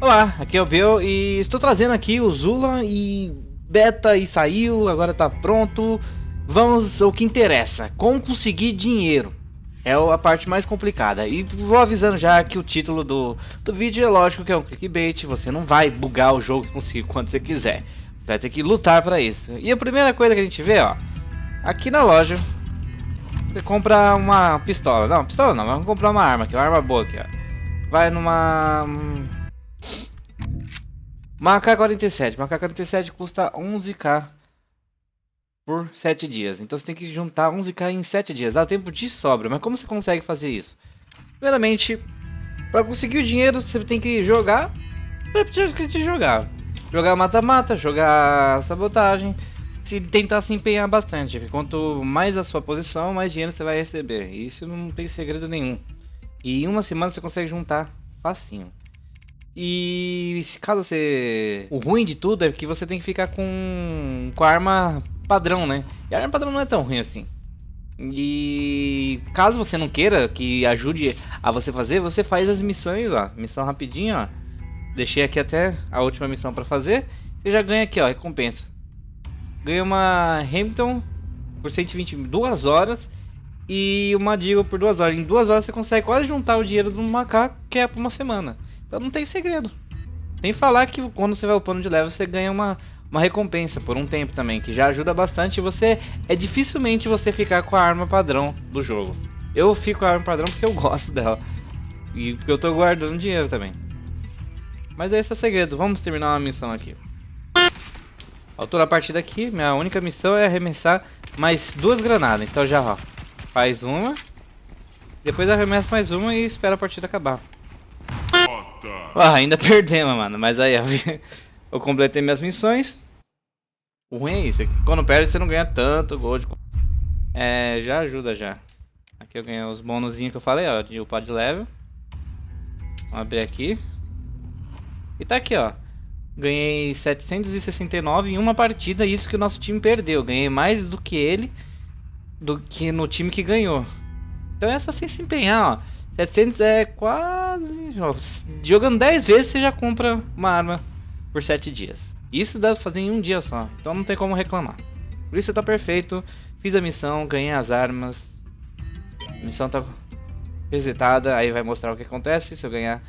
Olá, aqui é o Bill e estou trazendo aqui o Zula e beta e saiu, agora tá pronto. Vamos ao que interessa, como conseguir dinheiro. É a parte mais complicada. E vou avisando já que o título do, do vídeo é lógico que é um clickbait. Você não vai bugar o jogo e conseguir quando você quiser. Você vai ter que lutar para isso. E a primeira coisa que a gente vê, ó. Aqui na loja. Você compra uma pistola. Não, pistola não. Vamos comprar uma arma aqui. Uma arma boa aqui, ó. Vai numa... Hum, uma AK-47. Uma AK-47 custa 11k por 7 dias. Então você tem que juntar 11k em 7 dias. Dá tempo de sobra. Mas como você consegue fazer isso? Primeiramente, para conseguir o dinheiro, você tem que jogar. Que jogar. Jogar mata-mata, jogar sabotagem. Se tentar se empenhar bastante. Quanto mais a sua posição, mais dinheiro você vai receber. Isso não tem segredo nenhum. E em uma semana você consegue juntar facinho. E caso você. O ruim de tudo é que você tem que ficar com, com a arma padrão, né? E a arma padrão não é tão ruim assim. E caso você não queira que ajude a você fazer, você faz as missões, ó. Missão rapidinho, ó. Deixei aqui até a última missão para fazer. Você já ganha aqui, ó, recompensa. Ganha uma Hamilton por 122 horas e uma Deagle por 2 horas. Em 2 horas você consegue quase juntar o dinheiro do macaco que é por uma semana. Então não tem segredo. Tem falar que quando você vai upando de level, você ganha uma, uma recompensa por um tempo também, que já ajuda bastante. Você é dificilmente você ficar com a arma padrão do jogo. Eu fico com a arma padrão porque eu gosto dela. E porque eu tô guardando dinheiro também. Mas esse é o segredo. Vamos terminar uma missão aqui. Altura a partir daqui, minha única missão é arremessar mais duas granadas. Então já ó, faz uma. Depois arremessa mais uma e espera a partida acabar. Ah, ainda perdemos, mano. Mas aí, eu completei minhas missões. O ruim é isso. É quando perde, você não ganha tanto gold. É, já ajuda já. Aqui eu ganhei os bônusinhos que eu falei, ó. De upar de level. Vamos abrir aqui. E tá aqui, ó. Ganhei 769 em uma partida. Isso que o nosso time perdeu. Ganhei mais do que ele. Do que no time que ganhou. Então é só assim se empenhar, ó. 700 é quase... Jogando 10 vezes você já compra uma arma por 7 dias. Isso dá pra fazer em um dia só. Então não tem como reclamar. Por isso tá perfeito. Fiz a missão, ganhei as armas. A missão tá resetada. Aí vai mostrar o que acontece se eu ganhar.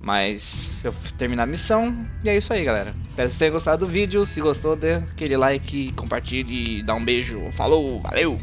Mas se eu terminar a missão. E é isso aí, galera. Espero que vocês tenham gostado do vídeo. Se gostou, dê aquele like, compartilhe, dá um beijo. Falou, valeu!